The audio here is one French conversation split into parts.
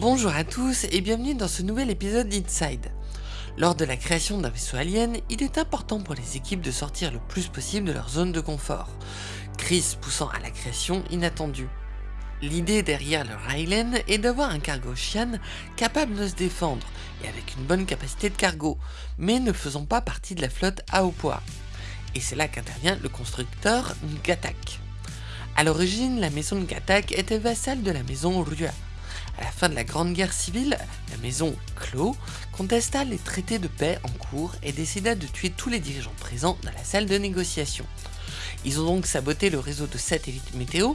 Bonjour à tous et bienvenue dans ce nouvel épisode d'Inside. Lors de la création d'un vaisseau alien, il est important pour les équipes de sortir le plus possible de leur zone de confort, crise poussant à la création inattendue. L'idée derrière le Rylan est d'avoir un cargo Shian capable de se défendre et avec une bonne capacité de cargo, mais ne faisant pas partie de la flotte à haut poids. Et c'est là qu'intervient le constructeur Ngatak. A l'origine, la maison Ngatak était vassale de la maison Rua. À la fin de la Grande Guerre civile, la maison Clos contesta les traités de paix en cours et décida de tuer tous les dirigeants présents dans la salle de négociation. Ils ont donc saboté le réseau de satellites météo,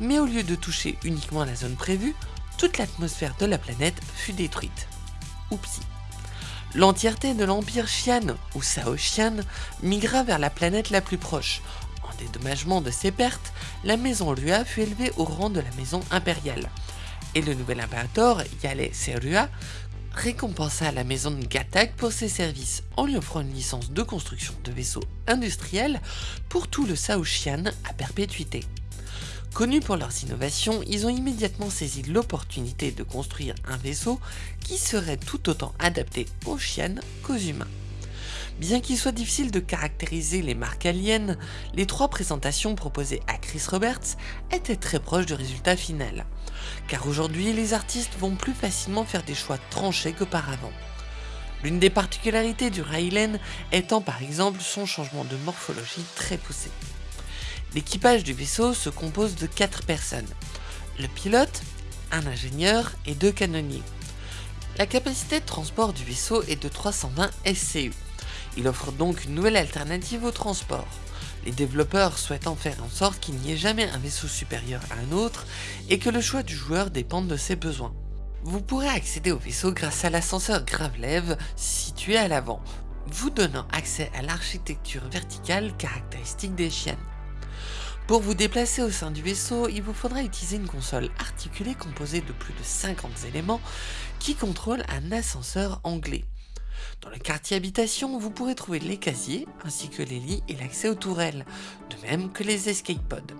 mais au lieu de toucher uniquement la zone prévue, toute l'atmosphère de la planète fut détruite. Oupsie. L'entièreté de l'empire Xian, ou Sao Xian, migra vers la planète la plus proche. En dédommagement de ses pertes, la maison Rua fut élevée au rang de la maison impériale. Et le nouvel impérator, Yale Serua, récompensa la maison de Gatak pour ses services en lui offrant une licence de construction de vaisseaux industriels pour tout le Sao Xian à perpétuité. Connus pour leurs innovations, ils ont immédiatement saisi l'opportunité de construire un vaisseau qui serait tout autant adapté aux chiennes qu'aux humains. Bien qu'il soit difficile de caractériser les marques aliens, les trois présentations proposées à Chris Roberts étaient très proches du résultat final. Car aujourd'hui, les artistes vont plus facilement faire des choix tranchés qu'auparavant. L'une des particularités du Rylan étant par exemple son changement de morphologie très poussé. L'équipage du vaisseau se compose de 4 personnes. Le pilote, un ingénieur et deux canonniers. La capacité de transport du vaisseau est de 320 SCU. Il offre donc une nouvelle alternative au transport. Les développeurs souhaitent en faire en sorte qu'il n'y ait jamais un vaisseau supérieur à un autre et que le choix du joueur dépende de ses besoins. Vous pourrez accéder au vaisseau grâce à l'ascenseur Gravelev situé à l'avant, vous donnant accès à l'architecture verticale caractéristique des chiennes. Pour vous déplacer au sein du vaisseau, il vous faudra utiliser une console articulée composée de plus de 50 éléments qui contrôlent un ascenseur anglais. Dans le quartier habitation, vous pourrez trouver les casiers, ainsi que les lits et l'accès aux tourelles, de même que les escape pods.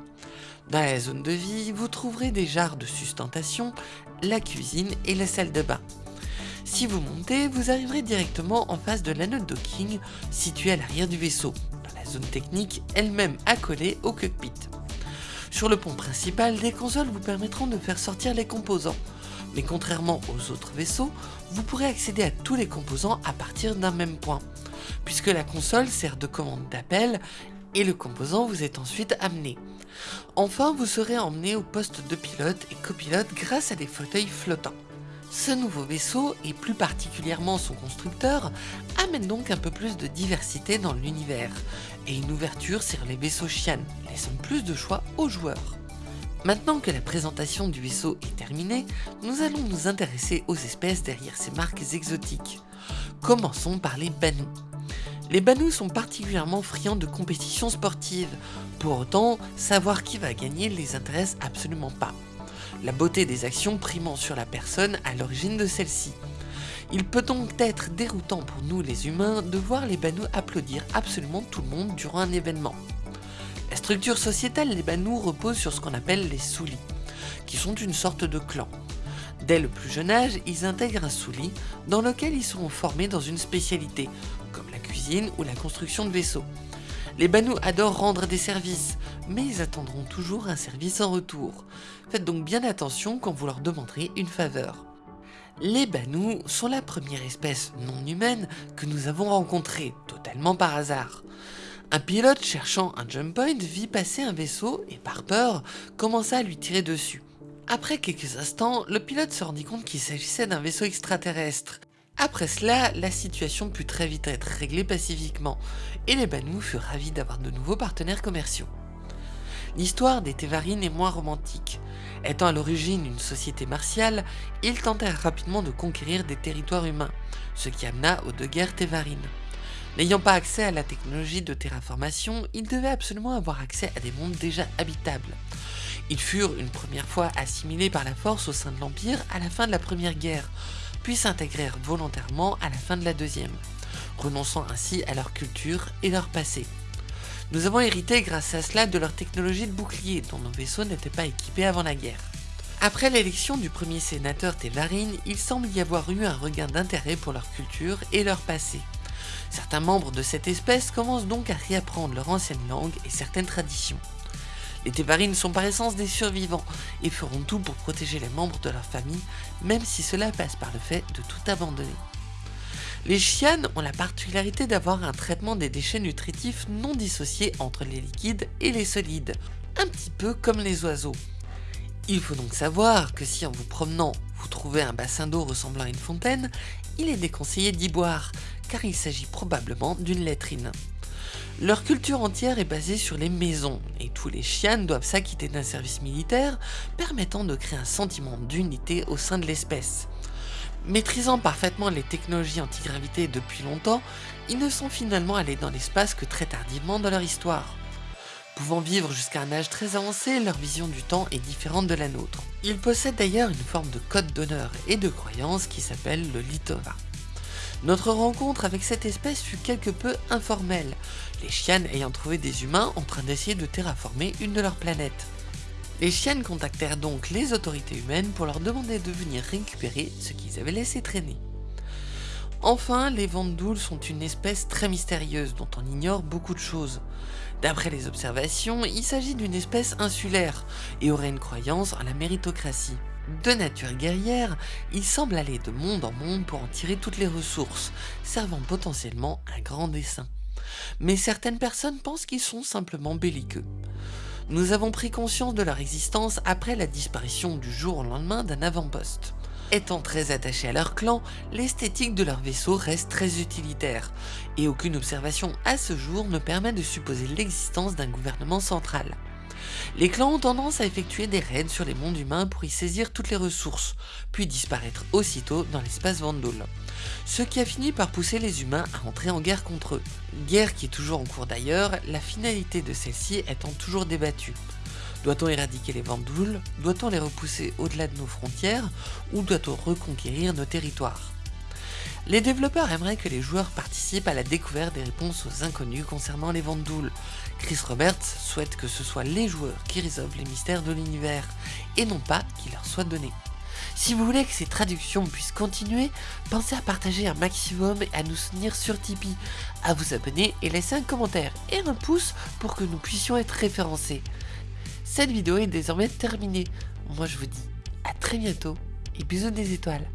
Dans la zone de vie, vous trouverez des jarres de sustentation, la cuisine et la salle de bain. Si vous montez, vous arriverez directement en face de l'anneau docking situé à l'arrière du vaisseau, zone technique elle-même accolée au cockpit. Sur le pont principal, des consoles vous permettront de faire sortir les composants, mais contrairement aux autres vaisseaux, vous pourrez accéder à tous les composants à partir d'un même point, puisque la console sert de commande d'appel et le composant vous est ensuite amené. Enfin, vous serez emmené au poste de pilote et copilote grâce à des fauteuils flottants. Ce nouveau vaisseau, et plus particulièrement son constructeur, amène donc un peu plus de diversité dans l'univers, et une ouverture sur les vaisseaux Xian, laissant plus de choix aux joueurs. Maintenant que la présentation du vaisseau est terminée, nous allons nous intéresser aux espèces derrière ces marques exotiques. Commençons par les Banu. Les Banu sont particulièrement friands de compétitions sportives, pour autant, savoir qui va gagner les intéresse absolument pas la beauté des actions primant sur la personne à l'origine de celle-ci. Il peut donc être déroutant pour nous les humains de voir les Banous applaudir absolument tout le monde durant un événement. La structure sociétale des Banous repose sur ce qu'on appelle les Soulis, qui sont une sorte de clan. Dès le plus jeune âge, ils intègrent un souli dans lequel ils seront formés dans une spécialité, comme la cuisine ou la construction de vaisseaux. Les Banous adorent rendre des services, mais ils attendront toujours un service en retour. Faites donc bien attention quand vous leur demanderez une faveur. Les Banous sont la première espèce non humaine que nous avons rencontrée, totalement par hasard. Un pilote cherchant un jump point vit passer un vaisseau et par peur commença à lui tirer dessus. Après quelques instants, le pilote se rendit compte qu'il s'agissait d'un vaisseau extraterrestre. Après cela, la situation put très vite être réglée pacifiquement, et les Banous furent ravis d'avoir de nouveaux partenaires commerciaux. L'histoire des Tévarines est moins romantique. Étant à l'origine une société martiale, ils tentèrent rapidement de conquérir des territoires humains, ce qui amena aux deux guerres Tévarines. N'ayant pas accès à la technologie de terraformation, ils devaient absolument avoir accès à des mondes déjà habitables. Ils furent une première fois assimilés par la force au sein de l'Empire à la fin de la Première Guerre, puis s'intégrèrent volontairement à la fin de la deuxième, renonçant ainsi à leur culture et leur passé. Nous avons hérité grâce à cela de leur technologie de bouclier dont nos vaisseaux n'étaient pas équipés avant la guerre. Après l'élection du premier sénateur Tevarin, il semble y avoir eu un regain d'intérêt pour leur culture et leur passé. Certains membres de cette espèce commencent donc à réapprendre leur ancienne langue et certaines traditions. Les Tevarines sont par essence des survivants et feront tout pour protéger les membres de leur famille, même si cela passe par le fait de tout abandonner. Les chianes ont la particularité d'avoir un traitement des déchets nutritifs non dissociés entre les liquides et les solides, un petit peu comme les oiseaux. Il faut donc savoir que si en vous promenant, vous trouvez un bassin d'eau ressemblant à une fontaine, il est déconseillé d'y boire, car il s'agit probablement d'une latrine. Leur culture entière est basée sur les maisons, et tous les chiens doivent s'acquitter d'un service militaire permettant de créer un sentiment d'unité au sein de l'espèce. Maîtrisant parfaitement les technologies antigravité depuis longtemps, ils ne sont finalement allés dans l'espace que très tardivement dans leur histoire. Pouvant vivre jusqu'à un âge très avancé, leur vision du temps est différente de la nôtre. Ils possèdent d'ailleurs une forme de code d'honneur et de croyance qui s'appelle le Litova. Notre rencontre avec cette espèce fut quelque peu informelle, les chiennes ayant trouvé des humains en train d'essayer de terraformer une de leurs planètes. Les chiennes contactèrent donc les autorités humaines pour leur demander de venir récupérer ce qu'ils avaient laissé traîner. Enfin, les Vandouls sont une espèce très mystérieuse dont on ignore beaucoup de choses. D'après les observations, il s'agit d'une espèce insulaire et aurait une croyance en la méritocratie. De nature guerrière, ils semblent aller de monde en monde pour en tirer toutes les ressources, servant potentiellement un grand dessein. Mais certaines personnes pensent qu'ils sont simplement belliqueux. Nous avons pris conscience de leur existence après la disparition du jour au lendemain d'un avant-poste. Étant très attachés à leur clan, l'esthétique de leur vaisseau reste très utilitaire, et aucune observation à ce jour ne permet de supposer l'existence d'un gouvernement central. Les clans ont tendance à effectuer des raids sur les mondes humains pour y saisir toutes les ressources, puis disparaître aussitôt dans l'espace Vandal. Ce qui a fini par pousser les humains à entrer en guerre contre eux. Guerre qui est toujours en cours d'ailleurs, la finalité de celle-ci étant toujours débattue. Doit-on éradiquer les Vandouls Doit-on les repousser au-delà de nos frontières? Ou doit-on reconquérir nos territoires? Les développeurs aimeraient que les joueurs participent à la découverte des réponses aux inconnus concernant les Vandouls. Chris Roberts souhaite que ce soit les joueurs qui résolvent les mystères de l'univers, et non pas qu'ils leur soient donnés. Si vous voulez que ces traductions puissent continuer, pensez à partager un maximum et à nous soutenir sur Tipeee, à vous abonner et laisser un commentaire et un pouce pour que nous puissions être référencés. Cette vidéo est désormais terminée. Moi je vous dis à très bientôt et bisous des étoiles.